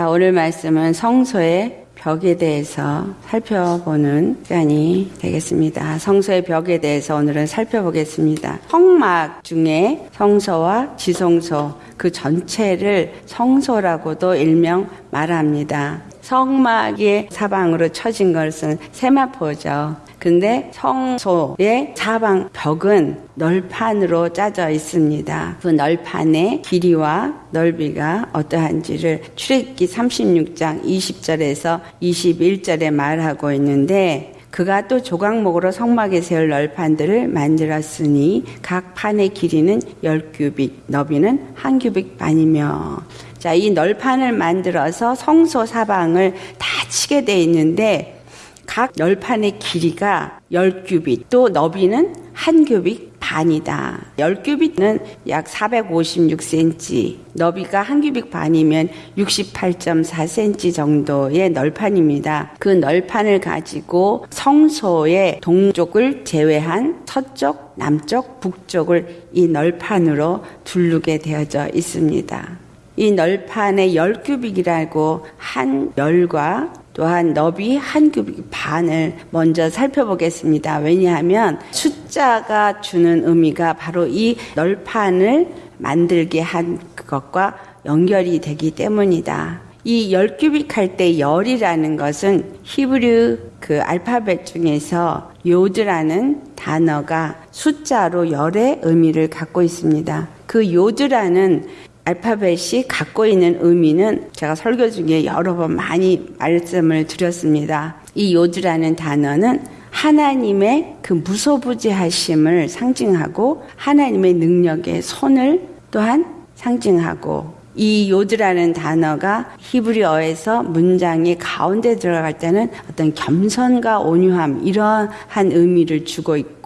자, 오늘 말씀은 성소의 벽에 대해서 살펴보는 시간이 되겠습니다. 성소의 벽에 대해서 오늘은 살펴보겠습니다. 성막 중에 성소와 지성소 그 전체를 성소라고도 일명 말합니다. 성막의 사방으로 쳐진 것은 세마포죠. 근데 성소의 사방 벽은 널판으로 짜져 있습니다. 그 널판의 길이와 넓이가 어떠한지를 출애굽기 36장 20절에서 21절에 말하고 있는데 그가 또 조각목으로 성막에 세울 널판들을 만들었으니 각 판의 길이는 10규빅, 너비는 한 규빅 반이며 자, 이 널판을 만들어서 성소 사방을 다 치게 돼 있는데 각 널판의 길이가 10규빗, 또 너비는 한 규빗 반이다. 10규빗은 약 456cm, 너비가 한 규빗 반이면 68.4cm 정도의 널판입니다. 그 널판을 가지고 성소의 동쪽을 제외한 서쪽, 남쪽, 북쪽을 이 널판으로 둘르게 되어져 있습니다. 이 널판의 10규빗이라고 한 열과 또한 너비 한 규빅 반을 먼저 살펴보겠습니다. 왜냐하면 숫자가 주는 의미가 바로 이 널판을 만들게 한 것과 연결이 되기 때문이다. 이 열 규빅 할 때 열이라는 것은 히브리 그 알파벳 중에서 요드라는 단어가 숫자로 열의 의미를 갖고 있습니다. 그 요드라는 알파벳이 갖고 있는 의미는 제가 설교 중에 여러 번 많이 말씀을 드렸습니다. 이 요드라는 단어는 하나님의 그 무소부지하심을 상징하고 하나님의 능력의 손을 또한 상징하고 이 요드라는 단어가 히브리어에서 문장의 가운데 들어갈 때는 어떤 겸손과 온유함 이러한 의미를 주고 있고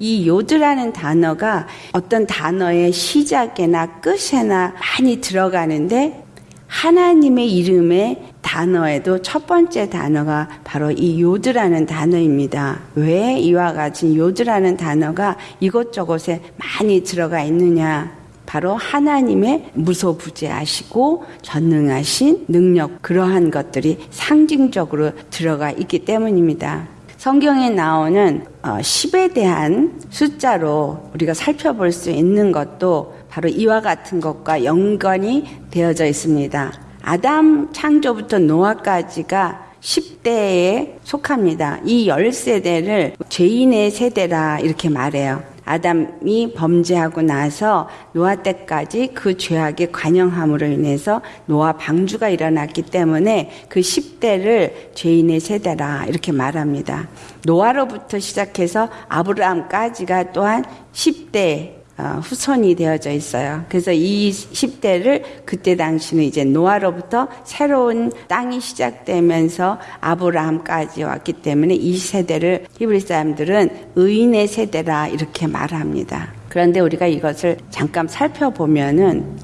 이 요드라는 단어가 어떤 단어의 시작에나 끝에나 많이 들어가는데 하나님의 이름의 단어에도 첫 번째 단어가 바로 이 요드라는 단어입니다. 왜 이와 같은 요드라는 단어가 이곳저곳에 많이 들어가 있느냐? 바로 하나님의 무소부재하시고 전능하신 능력 그러한 것들이 상징적으로 들어가 있기 때문입니다. 성경에 나오는 10에 어, 대한 숫자로 우리가 살펴볼 수 있는 것도 바로 이와 같은 것과 연관이 되어져 있습니다. 아담 창조부터 노아까지가 10대에 속합니다. 이 10세대를 죄인의 세대라 이렇게 말해요. 아담이 범죄하고 나서 노아 때까지 그 죄악에 관영함으로 인해서 노아 방주가 일어났기 때문에 그 10대를 죄인의 세대라 이렇게 말합니다. 노아로부터 시작해서 아브라함까지가 또한 10대 어, 후손이 되어져 있어요. 그래서 이 10대를 그때 당시는 이제 노아로부터 새로운 땅이 시작되면서 아브라함까지 왔기 때문에 이 세대를 히브리 사람들은 의인의 세대라 이렇게 말합니다. 그런데 우리가 이것을 잠깐 살펴보면은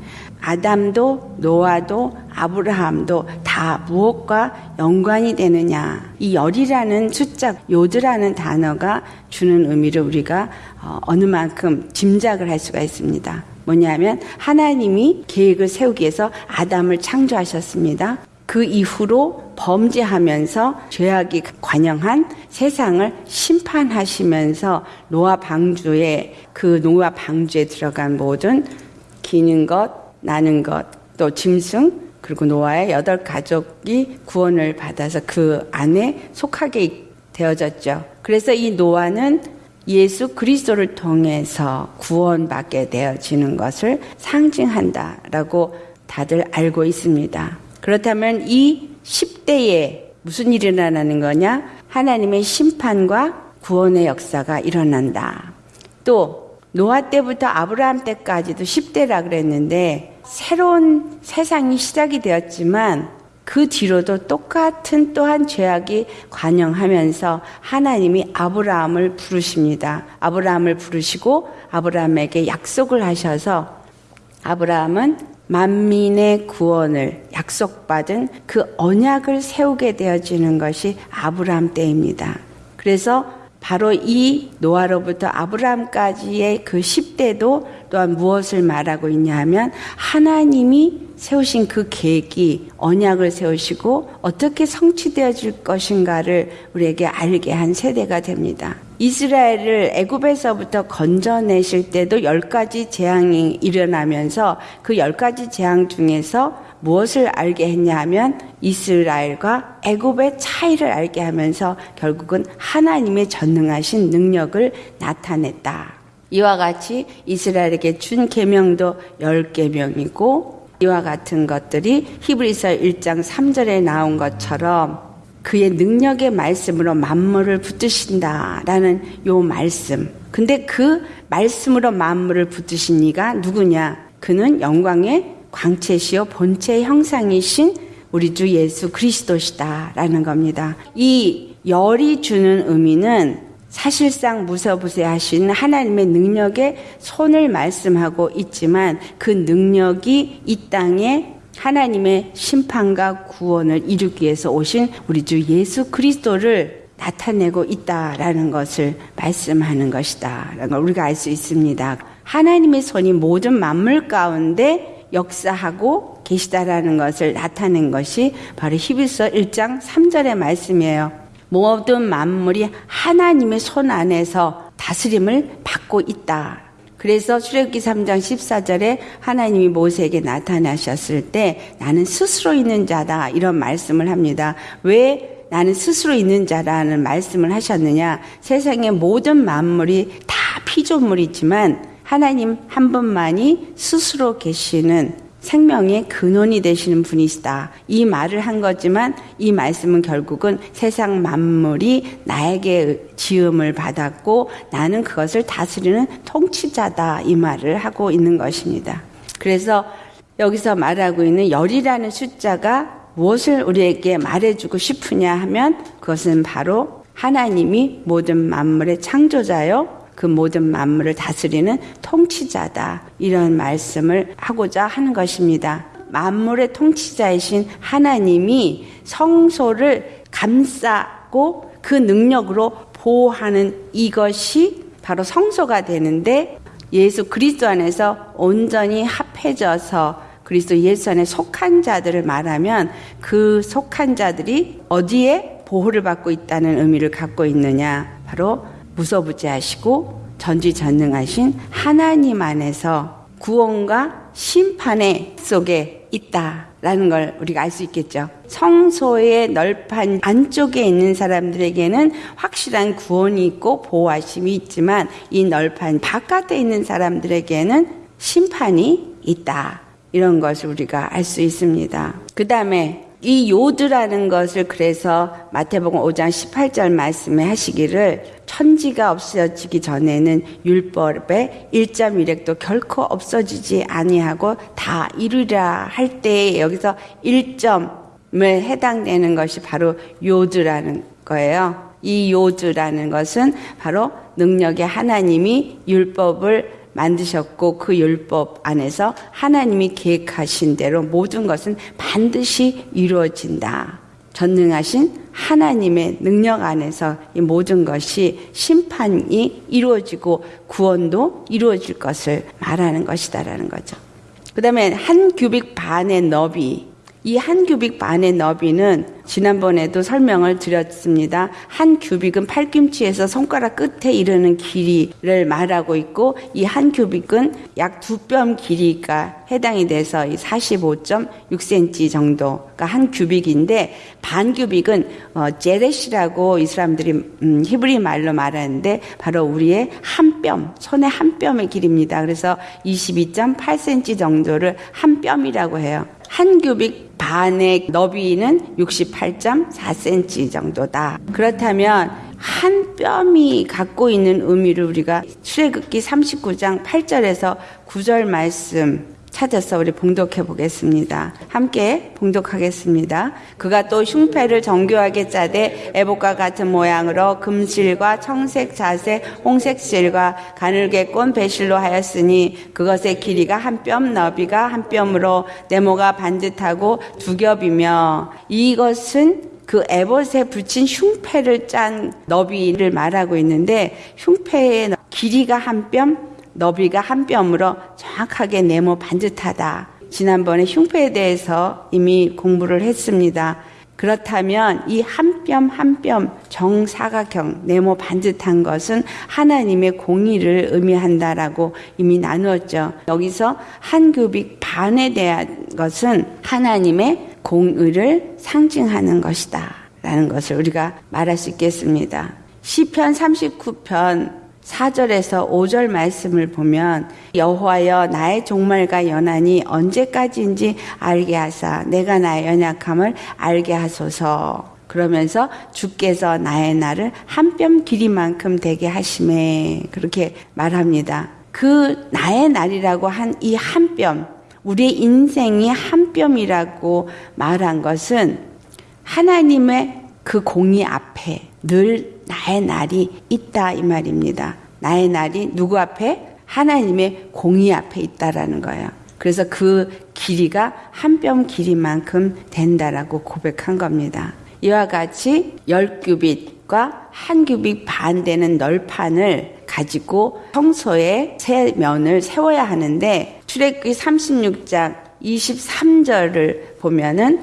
아담도 노아도 아브라함도 다 무엇과 연관이 되느냐. 이 열이라는 숫자, 요드라는 단어가 주는 의미를 우리가 어, 어느 만큼 짐작을 할 수가 있습니다. 뭐냐면 하나님이 계획을 세우기 위해서 아담을 창조하셨습니다. 그 이후로 범죄하면서 죄악이 관영한 세상을 심판하시면서 노아 방주에 그 노아 방주에 들어간 모든 기는 것, 나는 것, 또 짐승, 그리고 노아의 여덟 가족이 구원을 받아서 그 안에 속하게 되어졌죠. 그래서 이 노아는 예수 그리스도를 통해서 구원받게 되어지는 것을 상징한다라고 다들 알고 있습니다. 그렇다면 이 10대에 무슨 일이 일어나는 거냐? 하나님의 심판과 구원의 역사가 일어난다. 또 노아 때부터 아브라함 때까지도 10대라 그랬는데 새로운 세상이 시작이 되었지만 그 뒤로도 똑같은 또한 죄악이 관영하면서 하나님이 아브라함을 부르십니다. 아브라함을 부르시고 아브라함에게 약속을 하셔서 아브라함은 만민의 구원을 약속받은 그 언약을 세우게 되어지는 것이 아브라함 때입니다. 그래서 바로 이 노아로부터 아브라함까지의 그 10대도 또한 무엇을 말하고 있냐 하면 하나님이 세우신 그 계획이 언약을 세우시고 어떻게 성취되어 질 것인가를 우리에게 알게 한 세대가 됩니다. 이스라엘을 애굽에서부터 건져내실 때도 열 가지 재앙이 일어나면서 그 열 가지 재앙 중에서 무엇을 알게 했냐 하면 이스라엘과 애굽의 차이를 알게 하면서 결국은 하나님의 전능하신 능력을 나타냈다. 이와 같이 이스라엘에게 준 계명도 열 계명이고 이와 같은 것들이 히브리서 1장 3절에 나온 것처럼 그의 능력의 말씀으로 만물을 붙드신다라는 요 말씀. 근데 그 말씀으로 만물을 붙드신 이가 누구냐? 그는 영광의 광채시요 본체 형상이신 우리 주 예수 그리스도시다라는 겁니다. 이 열이 주는 의미는 사실상 무서부세하신 하나님의 능력에 손을 말씀하고 있지만 그 능력이 이 땅에 하나님의 심판과 구원을 이루기 위해서 오신 우리 주 예수 그리스도를 나타내고 있다라는 것을 말씀하는 것이다. 라는 걸 우리가 알 수 있습니다. 하나님의 손이 모든 만물 가운데 역사하고 계시다라는 것을 나타낸 것이 바로 히브리서 1장 3절의 말씀이에요. 모든 만물이 하나님의 손 안에서 다스림을 받고 있다. 그래서 출애굽기 3장 14절에 하나님이 모세에게 나타나셨을 때 나는 스스로 있는 자다 이런 말씀을 합니다. 왜 나는 스스로 있는 자라는 말씀을 하셨느냐? 세상의 모든 만물이 다 피조물이지만 하나님 한 분만이 스스로 계시는 생명의 근원이 되시는 분이시다. 이 말을 한 거지만 이 말씀은 결국은 세상 만물이 나에게 지음을 받았고 나는 그것을 다스리는 통치자다. 이 말을 하고 있는 것입니다. 그래서 여기서 말하고 있는 열이라는 숫자가 무엇을 우리에게 말해주고 싶으냐 하면 그것은 바로 하나님이 모든 만물의 창조자요. 그 모든 만물을 다스리는 통치자다. 이런 말씀을 하고자 하는 것입니다. 만물의 통치자이신 하나님이 성소를 감싸고 그 능력으로 보호하는 이것이 바로 성소가 되는데 예수 그리스도 안에서 온전히 합해져서 그리스도 예수 안에 속한 자들을 말하면 그 속한 자들이 어디에 보호를 받고 있다는 의미를 갖고 있느냐? 바로 무소부지 하시고 전지전능하신 하나님 안에서 구원과 심판의 속에 있다라는 걸 우리가 알 수 있겠죠. 성소의 널판 안쪽에 있는 사람들에게는 확실한 구원이 있고 보호하심이 있지만 이 널판 바깥에 있는 사람들에게는 심판이 있다. 이런 것을 우리가 알 수 있습니다. 그 다음에 이 요드라는 것을 그래서 마태복음 5장 18절 말씀에 하시기를 천지가 없어지기 전에는 율법의 1.1획도 결코 없어지지 아니하고 다 이루리라 할 때 여기서 1점을 해당되는 것이 바로 요드라는 거예요. 이 요드라는 것은 바로 능력의 하나님이 율법을 만드셨고 그 율법 안에서 하나님이 계획하신 대로 모든 것은 반드시 이루어진다. 전능하신 하나님의 능력 안에서 이 모든 것이 심판이 이루어지고 구원도 이루어질 것을 말하는 것이다라는 거죠. 그 다음에 한 규빅 반의 너비 이한 규빅 반의 너비는 지난번에도 설명을 드렸습니다. 한 규빅은 팔꿈치에서 손가락 끝에 이르는 길이를 말하고 있고 이한 규빅은 약 두 뼘 길이가 해당이 돼서 45.6cm 정도가 한 규빅인데 반 규빅은 어, 제렛이라고 이 사람들이 음, 히브리 말로 말하는데 바로 우리의 한 뼘, 손의 한 뼘의 길입니다. 그래서 22.8cm 정도를 한 뼘이라고 해요. 한 규빅 반의 너비는 68.4cm 정도다. 그렇다면 한 뼘이 갖고 있는 의미를 우리가 출애굽기 39장 8절에서 9절 말씀 찾아서 우리 봉독해 보겠습니다. 함께 봉독하겠습니다. 그가 또 흉패를 정교하게 짜되 애복과 같은 모양으로 금실과 청색 자색 홍색 실과 가늘게 꼰 배실로 하였으니 그것의 길이가 한 뼘 너비가 한 뼘으로 네모가 반듯하고 두 겹이며 이것은 그 에봇에 붙인 흉패를 짠 너비를 말하고 있는데 흉패의 길이가 한 뼘 너비가 한 뼘으로 정확하게 네모 반듯하다. 지난번에 흉패에 대해서 이미 공부를 했습니다. 그렇다면 이 한 뼘 한 뼘 정사각형 네모 반듯한 것은 하나님의 공의를 의미한다라고 이미 나누었죠. 여기서 한 규빅 반에 대한 것은 하나님의 공의를 상징하는 것이다. 라는 것을 우리가 말할 수 있겠습니다. 시편 39편 4절에서 5절 말씀을 보면 여호와여 나의 종말과 연한이 언제까지인지 알게 하사 내가 나의 연약함을 알게 하소서 그러면서 주께서 나의 날을 한뼘 길이만큼 되게 하심에 그렇게 말합니다. 그 나의 날이라고 한 이 한 뼘 우리의 인생이 한 뼘이라고 말한 것은 하나님의 그 공의 앞에 늘 나의 날이 있다 이 말입니다. 나의 날이 누구 앞에? 하나님의 공의 앞에 있다라는 거예요. 그래서 그 길이가 한 뼘 길이만큼 된다라고 고백한 겁니다. 이와 같이 열 규빗과 한 규빗 반 되는 널판을 가지고 성소에 세 면을 세워야 하는데 출애굽기 36장 23절을 보면은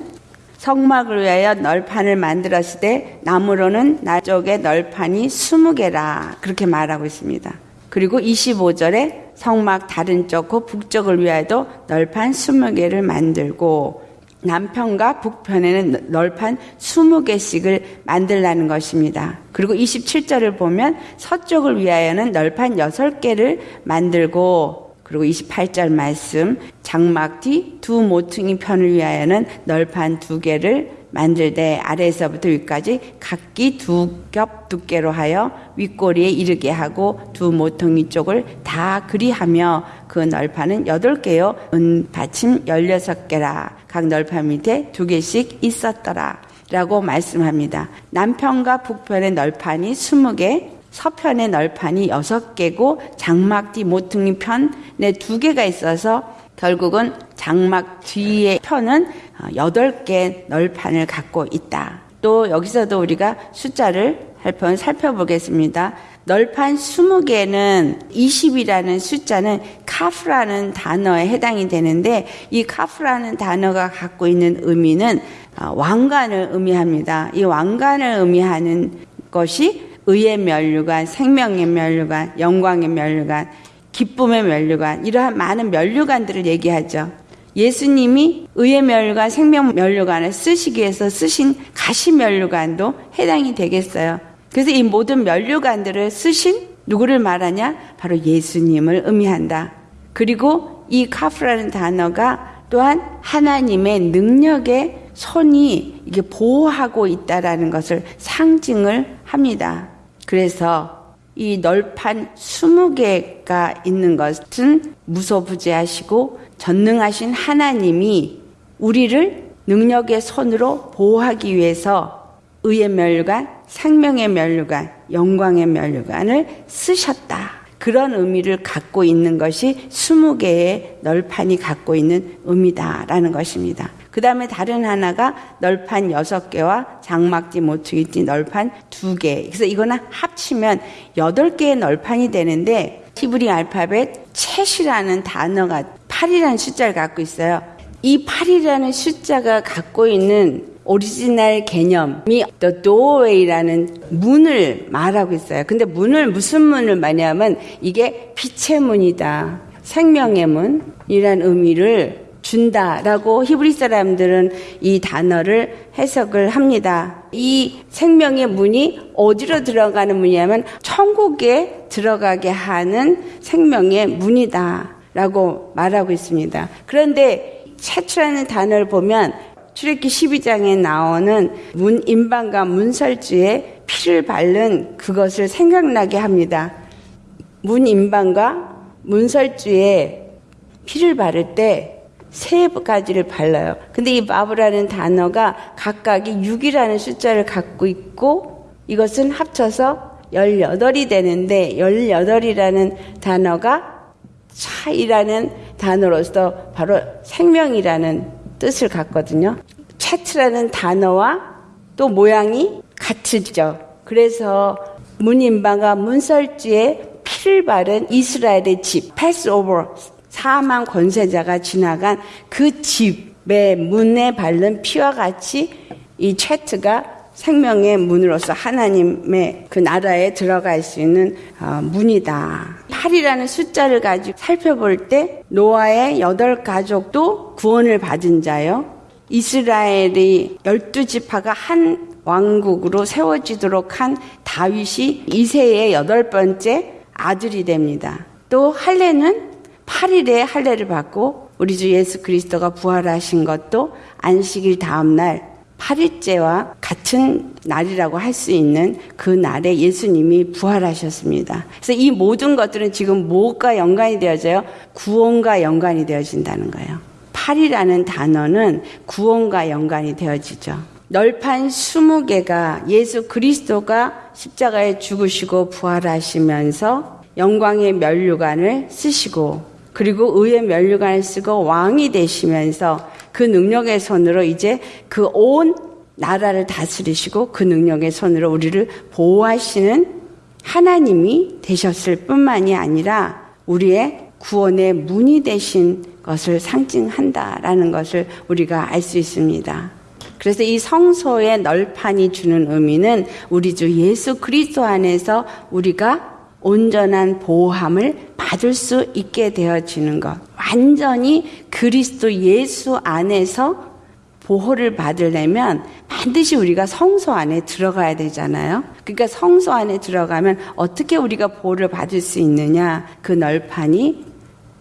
성막을 위하여 널판을 만들었을 때 나무로는 나쪽에 널판이 20개라 그렇게 말하고 있습니다. 그리고 25절에 성막 다른 쪽과 북쪽을 위하여도 널판 20개를 만들고 남편과 북편에는 널판 20개씩을 만들라는 것입니다. 그리고 27절을 보면 서쪽을 위하여는 널판 6개를 만들고 그리고 28절 말씀 장막 뒤 두 모퉁이 편을 위하여는 널판 두 개를 만들되 아래에서부터 위까지 각기 두 겹 두께로 하여 윗꼬리에 이르게 하고 두 모퉁이 쪽을 다 그리하며 그 널판은 여덟 개요. 은 받침 열여섯 개라. 각 널판 밑에 두 개씩 있었더라. 라고 말씀합니다. 남편과 북편의 널판이 스무 개 서편의 널판이 여섯 개고 장막 뒤 모퉁이 편에 두 개가 있어서 결국은 장막 뒤의 편은 여덟 개 널판을 갖고 있다. 또 여기서도 우리가 숫자를 살펴보겠습니다. 널판 20개는 20이라는 숫자는 카프라는 단어에 해당이 되는데 이 카프라는 단어가 갖고 있는 의미는 왕관을 의미합니다. 이 왕관을 의미하는 것이 의의 면류관, 생명의 면류관, 영광의 면류관, 기쁨의 면류관, 이러한 많은 면류관들을 얘기하죠. 예수님이 의의 면류관, 생명 면류관을 쓰시기 위해서 쓰신 가시 면류관도 해당이 되겠어요. 그래서 이 모든 면류관들을 쓰신 누구를 말하냐? 바로 예수님을 의미한다. 그리고 이 카프라는 단어가 또한 하나님의 능력의 손이 이게 보호하고 있다라는 것을 상징을 합니다. 그래서 이 널판 20개가 있는 것은 무소부재하시고 전능하신 하나님이 우리를 능력의 손으로 보호하기 위해서 의의 멸관, 생명의 멸관, 영광의 멸관을 쓰셨다. 그런 의미를 갖고 있는 것이 20개의 널판이 갖고 있는 의미다라는 것입니다. 그 다음에 다른 하나가 널판 여섯 개와 장막지 모퉁이띠 널판 두 개. 그래서 이거는 합치면 여덟 개의 널판이 되는데 히브리 알파벳 챗이라는 단어가 8이라는 숫자를 갖고 있어요. 이 8이라는 숫자가 갖고 있는 오리지널 개념이 The Doorway라는 문을 말하고 있어요. 근데 문을 무슨 문을 말하냐면 이게 빛의 문이다. 생명의 문이란 의미를 준다라고 히브리 사람들은 이 단어를 해석을 합니다. 이 생명의 문이 어디로 들어가는 문이냐면 천국에 들어가게 하는 생명의 문이다라고 말하고 있습니다. 그런데 채추라는 단어를 보면 출애기 12장에 나오는 문인방과 문설주에 피를 바른 그것을 생각나게 합니다. 문인방과 문설주에 피를 바를 때 세 가지를 발라요. 근데 이 마브라는 단어가 각각이 6이라는 숫자를 갖고 있고 이것은 합쳐서 18이 되는데 18이라는 단어가 차이라는 단어로서 바로 생명이라는 뜻을 갖거든요. 차트라는 단어와 또 모양이 같으죠. 그래서 문인방과 문설주에 피를 바른 이스라엘의 집, 패스오버, 사망 권세자가 지나간 그 집의 문에 바른 피와 같이 이 채트가 생명의 문으로서 하나님의 그 나라에 들어갈 수 있는 어, 문이다. 8이라는 숫자를 가지고 살펴볼 때 노아의 여덟 가족도 구원을 받은 자요. 이스라엘이 열두 지파가 한 왕국으로 세워지도록 한 다윗이 이세의 여덟 번째 아들이 됩니다. 또 할례는 8일에 할례를 받고 우리 주 예수 그리스도가 부활하신 것도 안식일 다음 날 8일째와 같은 날이라고 할 수 있는 그 날에 예수님이 부활하셨습니다. 그래서 이 모든 것들은 지금 뭐가 연관이 되어져요? 구원과 연관이 되어진다는 거예요. 8이라는 단어는 구원과 연관이 되어지죠. 널판 20개가 예수 그리스도가 십자가에 죽으시고 부활하시면서 영광의 면류관을 쓰시고 그리고 의의 면류관을 쓰고 왕이 되시면서 그 능력의 손으로 이제 그 온 나라를 다스리시고 그 능력의 손으로 우리를 보호하시는 하나님이 되셨을 뿐만이 아니라 우리의 구원의 문이 되신 것을 상징한다라는 것을 우리가 알 수 있습니다. 그래서 이 성소의 널판이 주는 의미는 우리 주 예수 그리스도 안에서 우리가 온전한 보호함을 받을 수 있게 되어지는 것. 완전히 그리스도 예수 안에서 보호를 받으려면 반드시 우리가 성소 안에 들어가야 되잖아요. 그러니까 성소 안에 들어가면 어떻게 우리가 보호를 받을 수 있느냐? 그 널판이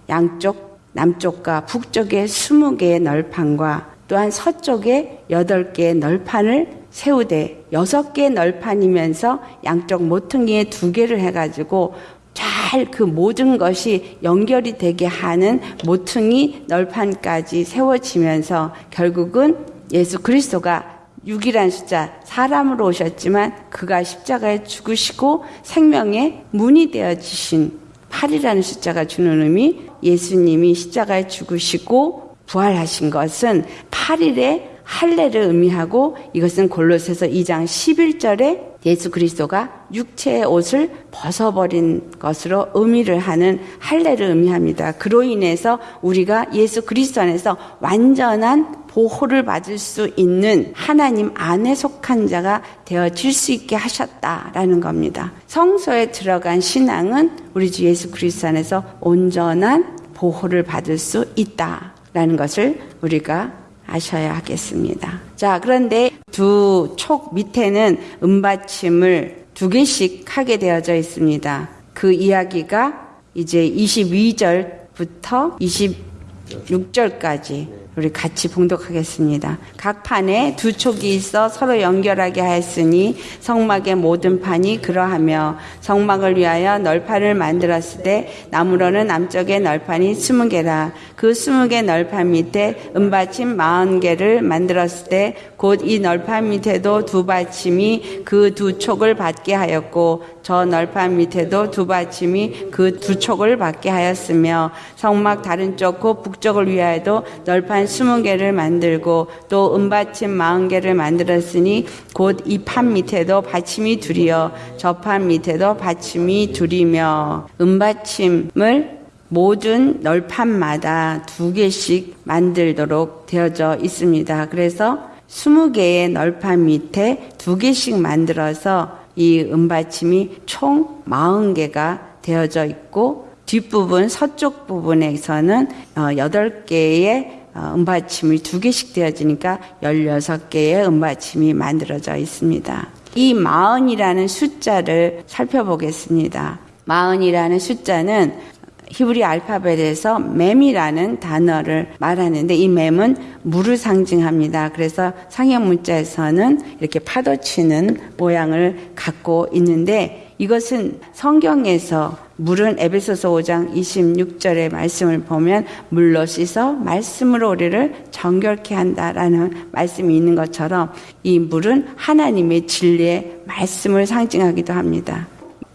양쪽, 남쪽과 북쪽에 20개의 널판과 또한 서쪽에 8개의 널판을 세우되 여섯 개 널판이면서 양쪽 모퉁이에 두 개를 해가지고 잘 그 모든 것이 연결이 되게 하는 모퉁이 널판까지 세워지면서 결국은 예수 그리스도가 6이란 숫자 사람으로 오셨지만 그가 십자가에 죽으시고 생명의 문이 되어지신 8이라는 숫자가 주는 의미 예수님이 십자가에 죽으시고 부활하신 것은 8일의 할례를 의미하고 이것은 골로새서 2장 11절에 예수 그리스도가 육체의 옷을 벗어버린 것으로 의미를 하는 할례를 의미합니다. 그로 인해서 우리가 예수 그리스도 안에서 완전한 보호를 받을 수 있는 하나님 안에 속한 자가 되어질 수 있게 하셨다라는 겁니다. 성소에 들어간 신앙은 우리 주 예수 그리스도 안에서 온전한 보호를 받을 수 있다라는 것을 우리가 아셔야 하겠습니다. 자, 그런데 두 촉 밑에는 은받침을 두 개씩 하게 되어져 있습니다. 그 이야기가 이제 22절부터 26절까지 우리 같이 봉독하겠습니다. 각 판에 두 촉이 있어 서로 연결하게 하였으니 성막의 모든 판이 그러하며 성막을 위하여 널판을 만들었을 때 나무로는 남쪽에 널판이 스무 개라 그 스무 개 널판 밑에 은받침 마흔 개를 만들었을 때 곧 이 널판 밑에도 두 받침이 그 두 촉을 받게 하였고 저 널판 밑에도 두 받침이 그 두 촉을 받게 하였으며 성막 다른 쪽곧 북쪽을 위하여도 널판 스무 개를 만들고 또 은받침 마흔 개를 만들었으니 곧 이 판 밑에도 받침이 둘이여 저 판 밑에도 받침이 둘이며 은받침을 모든 널판마다 두 개씩 만들도록 되어져 있습니다. 그래서 스무 개의 널판 밑에 두 개씩 만들어서 이 은받침이 총 마흔 개가 되어져 있고 뒷부분 서쪽 부분에서는 어, 여덟 개의 어, 은받침이 두 개씩 되어지니까 16개의 은받침이 만들어져 있습니다. 이 마흔이라는 숫자를 살펴보겠습니다. 마흔이라는 숫자는 히브리 알파벳에서 맴이라는 단어를 말하는데 이 맴은 물을 상징합니다. 그래서 상형 문자에서는 이렇게 파도치는 모양을 갖고 있는데 이것은 성경에서 물은 에베소서 5장 26절의 말씀을 보면 물로 씻어 말씀으로 우리를 정결케 한다라는 말씀이 있는 것처럼 이 물은 하나님의 진리의 말씀을 상징하기도 합니다.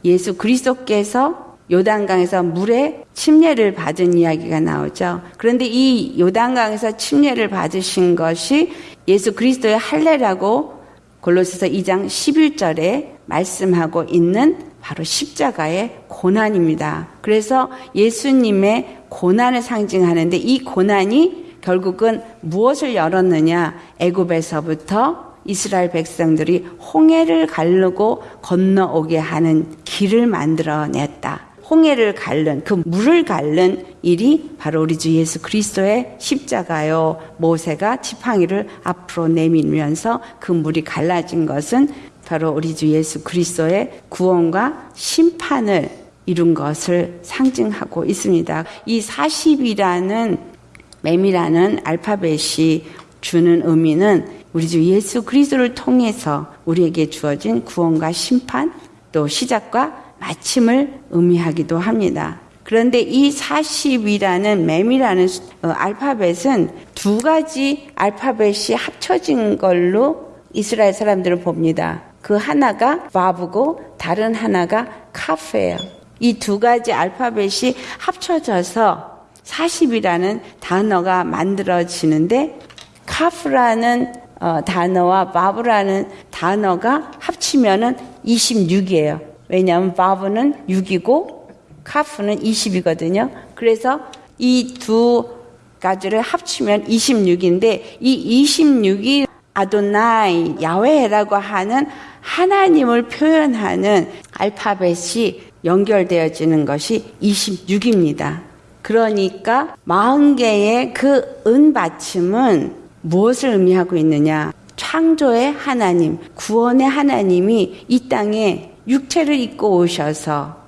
예수 그리스도께서 요단강에서 물에 침례를 받은 이야기가 나오죠. 그런데 이 요단강에서 침례를 받으신 것이 예수 그리스도의 할례라고 골로새서 2장 11절에 말씀하고 있는 바로 십자가의 고난입니다. 그래서 예수님의 고난을 상징하는데 이 고난이 결국은 무엇을 열었느냐? 애굽에서부터 이스라엘 백성들이 홍해를 가르고 건너오게 하는 길을 만들어냈다. 홍해를 갈른 그 물을 갈른 일이 바로 우리 주 예수 그리스도의 십자가요. 모세가 지팡이를 앞으로 내밀면서 그 물이 갈라진 것은 바로 우리 주 예수 그리스도의 구원과 심판을 이룬 것을 상징하고 있습니다. 이 40이라는 맴이라는 알파벳이 주는 의미는 우리 주 예수 그리스도를 통해서 우리에게 주어진 구원과 심판 또 시작과 마침을 의미하기도 합니다. 그런데 이 40이라는 맴이라는 어, 알파벳은 두 가지 알파벳이 합쳐진 걸로 이스라엘 사람들을 봅니다. 그 하나가 바브고 다른 하나가 카프예요. 이 두 가지 알파벳이 합쳐져서 40이라는 단어가 만들어지는데 카프라는 어, 단어와 바브라는 단어가 합치면은 26이에요. 왜냐하면 바브는 6이고 카프는 20이거든요. 그래서 이 두 가지를 합치면 26인데 이 26이 아도나이 야훼라고 하는 하나님을 표현하는 알파벳이 연결되어지는 것이 26입니다. 그러니까 40개의 그 은받침은 무엇을 의미하고 있느냐? 창조의 하나님, 구원의 하나님이 이 땅에 육체를 입고 오셔서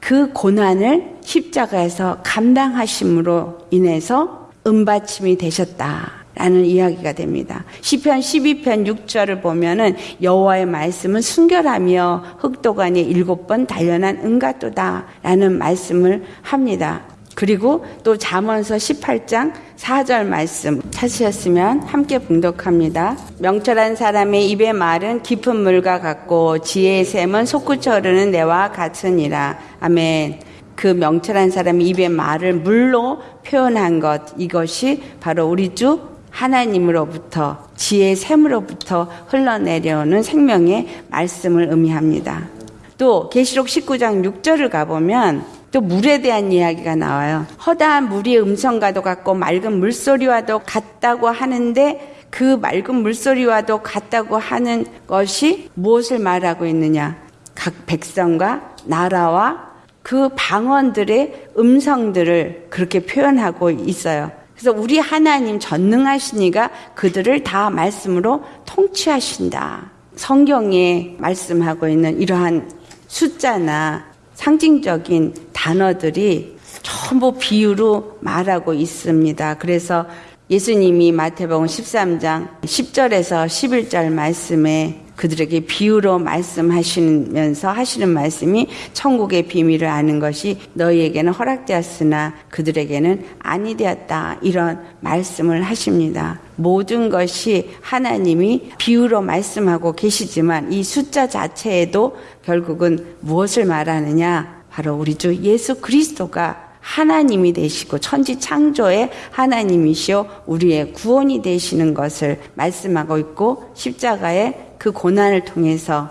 그 고난을 십자가에서 감당하심으로 인해서 은받침이 되셨다. 라는 이야기가 됩니다. 시편 12편 6절을 보면은 여호와의 말씀은 순결하며 흑도간에 일곱 번 단련한 은가도다 라는 말씀을 합니다. 그리고 또 잠언서 18장 4절 말씀 찾으셨으면 함께 봉독합니다. 명철한 사람의 입의 말은 깊은 물과 같고 지혜의 샘은 솟구쳐 흐르는 내와 같으니라. 아멘. 그 명철한 사람의 입의 말을 물로 표현한 것 이것이 바로 우리 주 하나님으로부터 지혜의 샘으로부터 흘러내려오는 생명의 말씀을 의미합니다. 또 계시록 19장 6절을 가보면 또 물에 대한 이야기가 나와요. 허다한 물이 음성과도 같고 맑은 물소리와도 같다고 하는데 그 맑은 물소리와도 같다고 하는 것이 무엇을 말하고 있느냐? 각 백성과 나라와 그 방언들의 음성들을 그렇게 표현하고 있어요. 그래서 우리 하나님 전능하시니가 그들을 다 말씀으로 통치하신다. 성경에 말씀하고 있는 이러한 숫자나 상징적인 단어들이 전부 비유로 말하고 있습니다. 그래서 예수님이 마태복음 13장 10절에서 11절 말씀에 그들에게 비유로 말씀하시면서 하시는 말씀이 천국의 비밀을 아는 것이 너희에게는 허락되었으나 그들에게는 아니 되었다. 이런 말씀을 하십니다. 모든 것이 하나님이 비유로 말씀하고 계시지만 이 숫자 자체에도 결국은 무엇을 말하느냐? 바로 우리 주 예수 그리스도가 하나님이 되시고 천지 창조의 하나님이시오 우리의 구원이 되시는 것을 말씀하고 있고 십자가의 그 고난을 통해서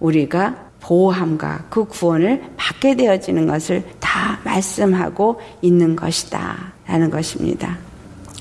우리가 보호함과 그 구원을 받게 되어지는 것을 다 말씀하고 있는 것이다. 라는 것입니다.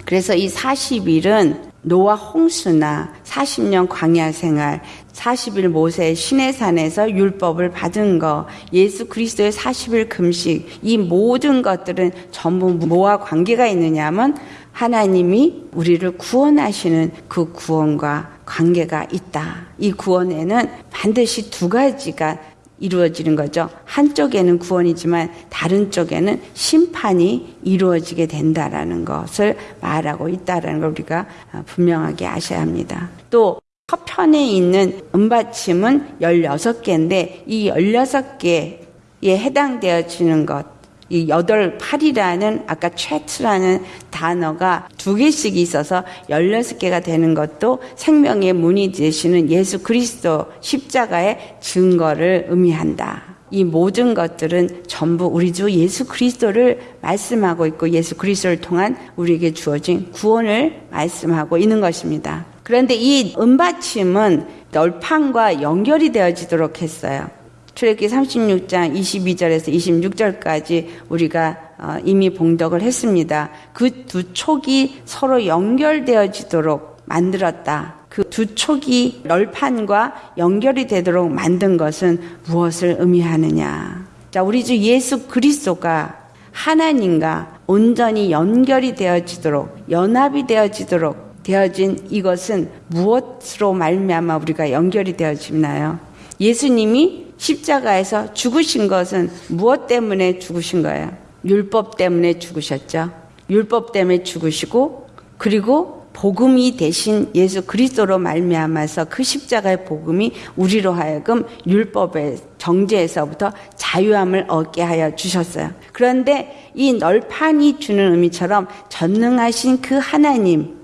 그래서 이 40일은 노아 홍수나 40년 광야 생활, 40일 모세 신의 산에서 율법을 받은 거, 예수 그리스도의 40일 금식, 이 모든 것들은 전부 뭐와 관계가 있느냐면 하나님이 우리를 구원하시는 그 구원과 관계가 있다. 이 구원에는 반드시 두 가지가 이루어지는 거죠. 한쪽에는 구원이지만 다른 쪽에는 심판이 이루어지게 된다라는 것을 말하고 있다라는 걸 우리가 분명하게 아셔야 합니다. 또 서편에 있는 은받침은 16개인데 이 16개에 해당되어지는 것, 이 여덟 팔이라는 아까 최트라는 단어가 두 개씩 있어서 열여섯 개가 되는 것도 생명의 문이 되시는 예수 그리스도 십자가의 증거를 의미한다. 이 모든 것들은 전부 우리 주 예수 그리스도를 말씀하고 있고 예수 그리스도를 통한 우리에게 주어진 구원을 말씀하고 있는 것입니다. 그런데 이 은받침은 널판과 연결이 되어지도록 했어요. 출애굽기 36장 22절에서 26절까지 우리가 어, 이미 봉독을 했습니다. 그 두 촉이 서로 연결되어지도록 만들었다. 그 두 촉이 널판과 연결이 되도록 만든 것은 무엇을 의미하느냐? 자, 우리 주 예수 그리스도가 하나님과 온전히 연결이 되어지도록 연합이 되어지도록 되어진 이것은 무엇으로 말미암아 우리가 연결이 되어지나요? 예수님이 십자가에서 죽으신 것은 무엇 때문에 죽으신 거예요? 율법 때문에 죽으셨죠. 율법 때문에 죽으시고 그리고 복음이 대신 예수 그리스도로 말미암아서 그 십자가의 복음이 우리로 하여금 율법의 정죄에서부터 자유함을 얻게 하여 주셨어요. 그런데 이 널판이 주는 의미처럼 전능하신 그 하나님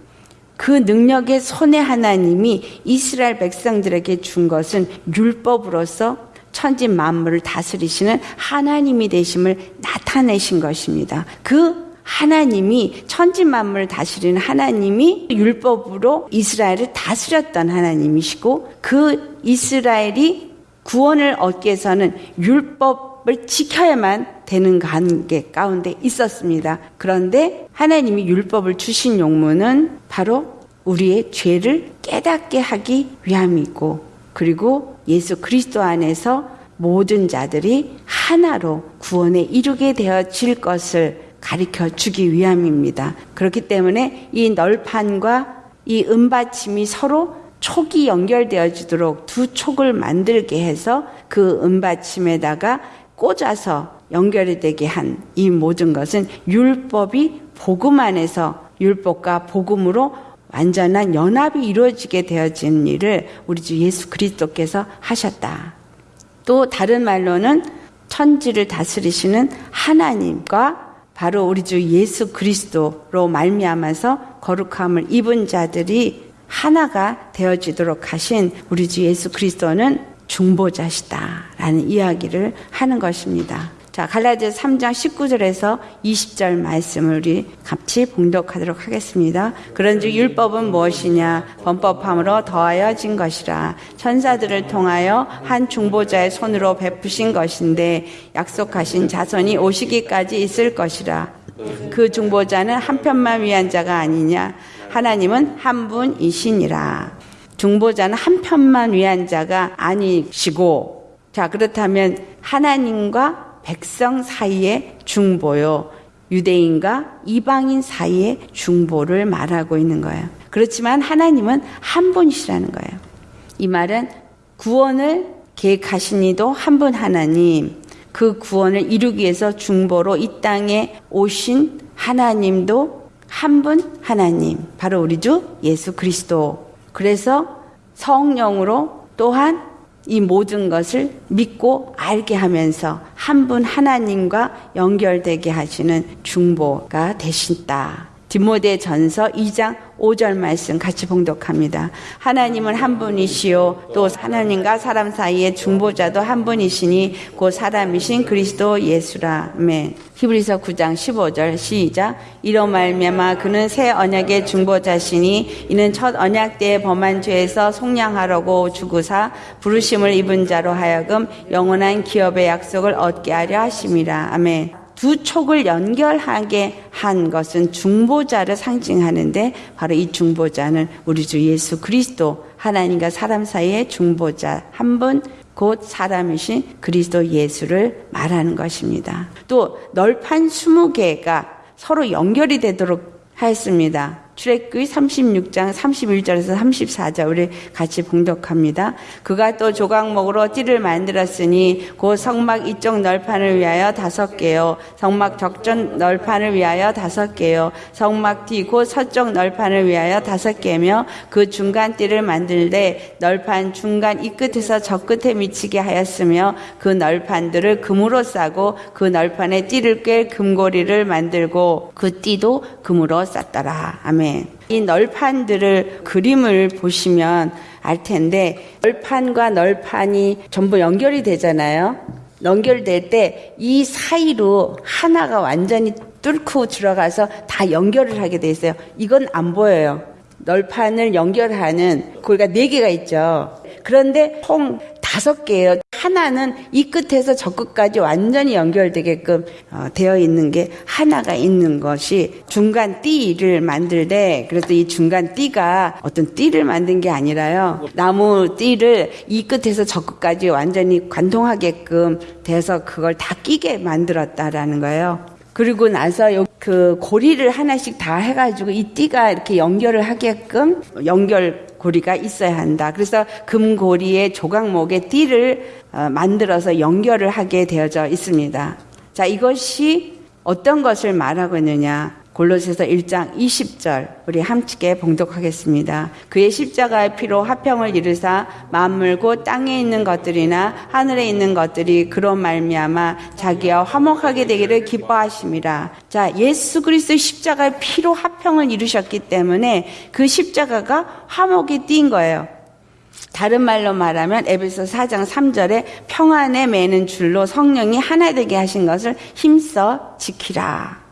그 능력의 손의 하나님이 이스라엘 백성들에게 준 것은 율법으로서 천지 만물을 다스리시는 하나님이 되심을 나타내신 것입니다. 그 하나님이 천지 만물을 다스리는 하나님이 율법으로 이스라엘을 다스렸던 하나님이시고 그 이스라엘이 구원을 얻기 위해서는 율법을 지켜야만 되는 관계 가운데 있었습니다. 그런데 하나님이 율법을 주신 용무는 바로 우리의 죄를 깨닫게 하기 위함이고 그리고 예수 그리스도 안에서 모든 자들이 하나로 구원에 이르게 되어질 것을 가르쳐 주기 위함입니다. 그렇기 때문에 이 널판과 이 은받침이 서로 촉이 연결되어지도록 두 촉을 만들게 해서 그 은받침에다가 꽂아서 연결이 되게 한 이 모든 것은 율법이 복음 안에서 율법과 복음으로 완전한 연합이 이루어지게 되어진 일을 우리 주 예수 그리스도께서 하셨다. 또 다른 말로는 천지를 다스리시는 하나님과 바로 우리 주 예수 그리스도로 말미암아서 거룩함을 입은 자들이 하나가 되어지도록 하신 우리 주 예수 그리스도는 중보자시다라는 이야기를 하는 것입니다. 자, 갈라디아 3장 19절에서 20절 말씀을 우리 같이 봉독하도록 하겠습니다. 그런즉 율법은 무엇이냐? 범법함으로 더하여진 것이라. 천사들을 통하여 한 중보자의 손으로 베푸신 것인데 약속하신 자손이 오시기까지 있을 것이라. 그 중보자는 한편만 위한 자가 아니냐? 하나님은 한 분이시니라. 중보자는 한편만 위한 자가 아니시고, 자, 그렇다면 하나님과 백성 사이의 중보요. 유대인과 이방인 사이의 중보를 말하고 있는 거예요. 그렇지만 하나님은 한 분이시라는 거예요. 이 말은 구원을 계획하신 이도 한 분 하나님, 그 구원을 이루기 위해서 중보로 이 땅에 오신 하나님도 한 분 하나님, 바로 우리 주 예수 그리스도. 그래서 성령으로 또한 이 모든 것을 믿고 알게 하면서 한 분 하나님과 연결되게 하시는 중보가 되신다. 디모데 전서 2장 5절 말씀 같이 봉독합니다. 하나님은 한 분이시요 또 하나님과 사람 사이의 중보자도 한 분이시니 곧 사람이신 그리스도 예수라. 아멘. 히브리서 9장 15절 시작 이로 말미암아 그는 새 언약의 중보자시니 이는 첫 언약 때에 범한 죄에서 속량하려고 주구사 부르심을 입은 자로 하여금 영원한 기업의 약속을 얻게 하려 하심이라. 아멘. 두 촉을 연결하게 한 것은 중보자를 상징하는데 바로 이 중보자는 우리 주 예수 그리스도 하나님과 사람 사이의 중보자 한 분 곧 사람이신 그리스도 예수를 말하는 것입니다. 또 널판 20개가 서로 연결이 되도록 하였습니다. 출애굽기 36장 31절에서 34절 우리 같이 봉독합니다. 그가 또 조각목으로 띠를 만들었으니 곧 성막 이쪽 널판을 위하여 다섯 개요. 성막 적전 널판을 위하여 다섯 개요. 성막 뒤 곧 서쪽 널판을 위하여 다섯 개며 그 중간 띠를 만들되 널판 중간 이 끝에서 저 끝에 미치게 하였으며 그 널판들을 금으로 싸고 그 널판에 띠를 꿰 금고리를 만들고 그 띠도 금으로 쌌더라. 아멘. 이 널판들을 그림을 보시면 알 텐데 널판과 널판이 전부 연결이 되잖아요. 연결될 때 이 사이로 하나가 완전히 뚫고 들어가서 다 연결을 하게 돼 있어요. 이건 안 보여요. 널판을 연결하는 고리가 네 개가 있죠. 그런데 총 다섯 개예요. 하나는 이 끝에서 저 끝까지 완전히 연결되게끔 어, 되어 있는 게 하나가 있는 것이 중간 띠를 만들되 그래서 이 중간 띠가 어떤 띠를 만든 게 아니라요. 나무 띠를 이 끝에서 저 끝까지 완전히 관통하게끔 돼서 그걸 다 끼게 만들었다라는 거예요. 그리고 나서 요- 그 고리를 하나씩 다 해가지고 이 띠가 이렇게 연결을 하게끔 연결 고리가 있어야 한다. 그래서 금고리의 조각목의 띠를 어, 만들어서 연결을 하게 되어져 있습니다. 자, 이것이 어떤 것을 말하고 있느냐? 골로새서 1장 20절 우리 함께 봉독하겠습니다. 그의 십자가의 피로 화평을 이루사 만물고 땅에 있는 것들이나 하늘에 있는 것들이 그로 말미암아 자기와 화목하게 되기를 기뻐하심이라. 자, 예수 그리스도의 십자가의 피로 화평을 이루셨기 때문에 그 십자가가 화목이 띈 거예요. 다른 말로 말하면 에베소 4장 3절에 평안에 매는 줄로 성령이 하나 되게 하신 것을 힘써 지키라.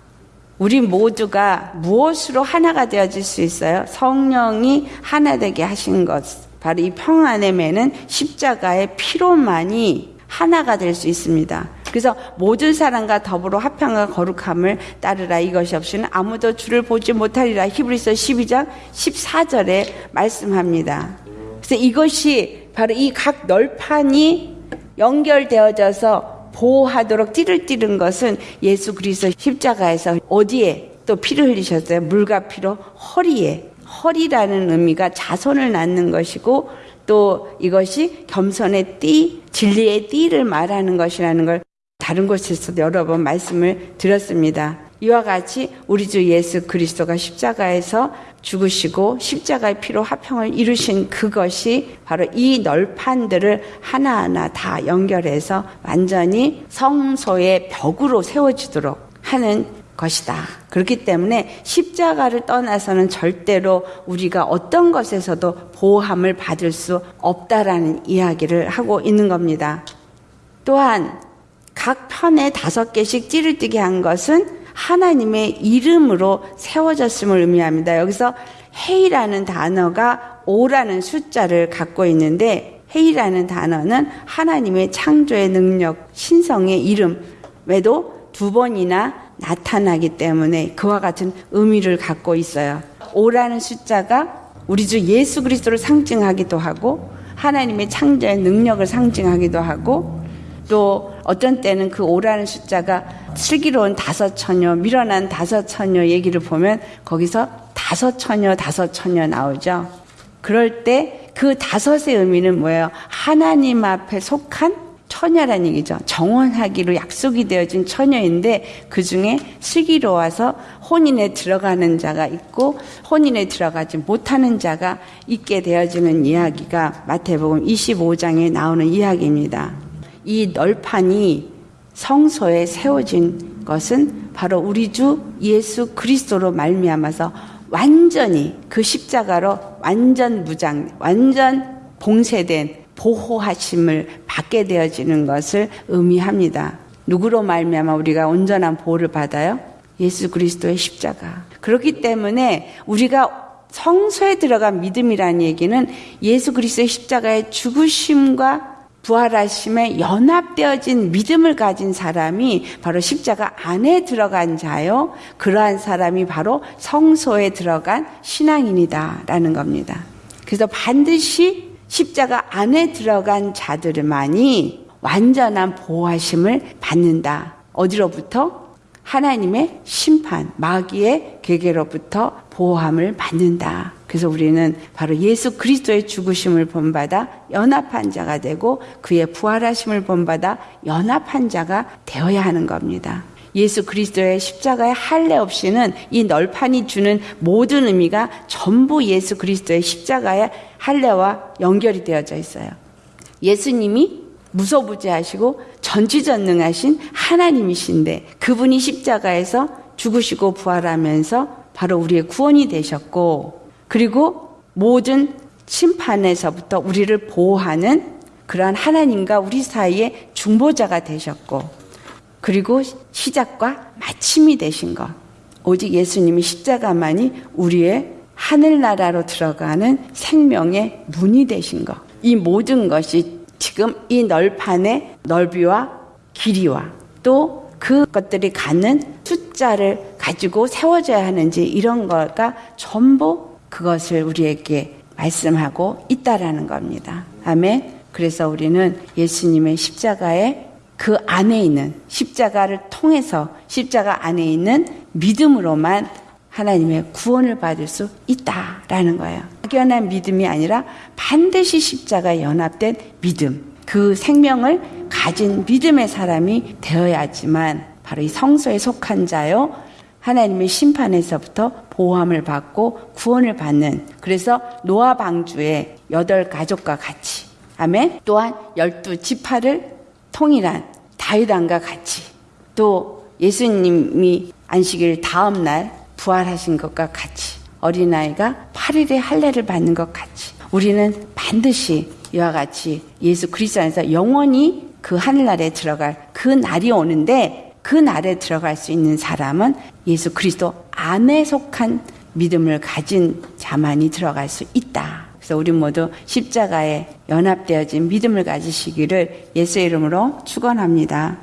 우리 모두가 무엇으로 하나가 되어질 수 있어요? 성령이 하나 되게 하신 것. 바로 이 평안의 매는 십자가의 피로만이 하나가 될 수 있습니다. 그래서 모든 사람과 더불어 화평과 거룩함을 따르라 이것이 없이는 아무도 주를 보지 못하리라 히브리서 12장 14절에 말씀합니다. 그래서 이것이 바로 이 각 널판이 연결되어져서 보호하도록 띠를 띠른 것은 예수 그리스도 십자가에서 어디에 또 피를 흘리셨어요? 물과 피로 허리에. 허리라는 의미가 자손을 낳는 것이고 또 이것이 겸손의 띠, 진리의 띠를 말하는 것이라는 걸 다른 곳에서도 여러 번 말씀을 드렸습니다. 이와 같이 우리 주 예수 그리스도가 십자가에서 죽으시고 십자가의 피로 화평을 이루신 그것이 바로 이 널판들을 하나하나 다 연결해서 완전히 성소의 벽으로 세워지도록 하는 것이다. 그렇기 때문에 십자가를 떠나서는 절대로 우리가 어떤 것에서도 보호함을 받을 수 없다라는 이야기를 하고 있는 겁니다. 또한 각 편에 다섯 개씩 띠를 띠게 한 것은 하나님의 이름으로 세워졌음을 의미합니다. 여기서 헤이라는 단어가 오라는 숫자를 갖고 있는데 헤이라는 단어는 하나님의 창조의 능력, 신성의 이름 외에도 두 번이나 나타나기 때문에 그와 같은 의미를 갖고 있어요. 오라는 숫자가 우리 주 예수 그리스도를 상징하기도 하고 하나님의 창조의 능력을 상징하기도 하고 또 어떤 때는 그 오라는 숫자가 슬기로운 다섯 처녀, 밀어난 다섯 처녀 얘기를 보면 거기서 다섯 처녀, 다섯 처녀 나오죠. 그럴 때 그 다섯의 의미는 뭐예요? 하나님 앞에 속한 처녀라는 얘기죠. 정원하기로 약속이 되어진 처녀인데 그 중에 슬기로워서 혼인에 들어가는 자가 있고 혼인에 들어가지 못하는 자가 있게 되어지는 이야기가 마태복음 25장에 나오는 이야기입니다. 이 널판이 성소에 세워진 것은 바로 우리 주 예수 그리스도로 말미암아서 완전히 그 십자가로 완전 무장, 완전 봉쇄된 보호하심을 받게 되어지는 것을 의미합니다. 누구로 말미암아 우리가 온전한 보호를 받아요? 예수 그리스도의 십자가. 그렇기 때문에 우리가 성소에 들어간 믿음이라는 얘기는 예수 그리스도의 십자가의 죽으심과 부활하심에 연합되어진 믿음을 가진 사람이 바로 십자가 안에 들어간 자요. 그러한 사람이 바로 성소에 들어간 신앙인이다라는 겁니다. 그래서 반드시 십자가 안에 들어간 자들만이 완전한 보호하심을 받는다. 어디로부터? 하나님의 심판, 마귀의 계계로부터 보호함을 받는다. 그래서 우리는 바로 예수 그리스도의 죽으심을 본받아 연합한 자가 되고 그의 부활하심을 본받아 연합한 자가 되어야 하는 겁니다. 예수 그리스도의 십자가의 할례 없이는 이 널판이 주는 모든 의미가 전부 예수 그리스도의 십자가의 할례와 연결이 되어져 있어요. 예수님이 무소부지하시고 전지전능하신 하나님이신데 그분이 십자가에서 죽으시고 부활하면서 바로 우리의 구원이 되셨고 그리고 모든 심판에서부터 우리를 보호하는 그러한 하나님과 우리 사이의 중보자가 되셨고 그리고 시작과 마침이 되신 것. 오직 예수님이 십자가만이 우리의 하늘나라로 들어가는 생명의 문이 되신 것. 이 모든 것이 지금 이 널판의 넓이와 길이와 또 그것들이 갖는 숫자를 가지고 세워져야 하는지 이런 거가 전부 그것을 우리에게 말씀하고 있다라는 겁니다. 아멘. 그래서 우리는 예수님의 십자가에 그 안에 있는 십자가를 통해서 십자가 안에 있는 믿음으로만 하나님의 구원을 받을 수 있다라는 거예요. 막연한 믿음이 아니라 반드시 십자가에 연합된 믿음. 그 생명을 가진 믿음의 사람이 되어야지만 바로 이 성소에 속한 자요. 하나님의 심판에서부터 보호함을 받고 구원을 받는 그래서 노아 방주의 여덟 가족과 같이 아멘. 또한 열두 지파를 통일한 다윗왕과 같이 또 예수님이 안식일 다음 날 부활하신 것과 같이 어린아이가 8일의 할례를 받는 것 같이 우리는 반드시 이와 같이 예수 그리스도 안에서 영원히 그 하늘나라에 들어갈 그 날이 오는데 그 날에 들어갈 수 있는 사람은 예수 그리스도 안에 속한 믿음을 가진 자만이 들어갈 수 있다. 그래서 우리 모두 십자가에 연합되어진 믿음을 가지시기를 예수의 이름으로 축원합니다.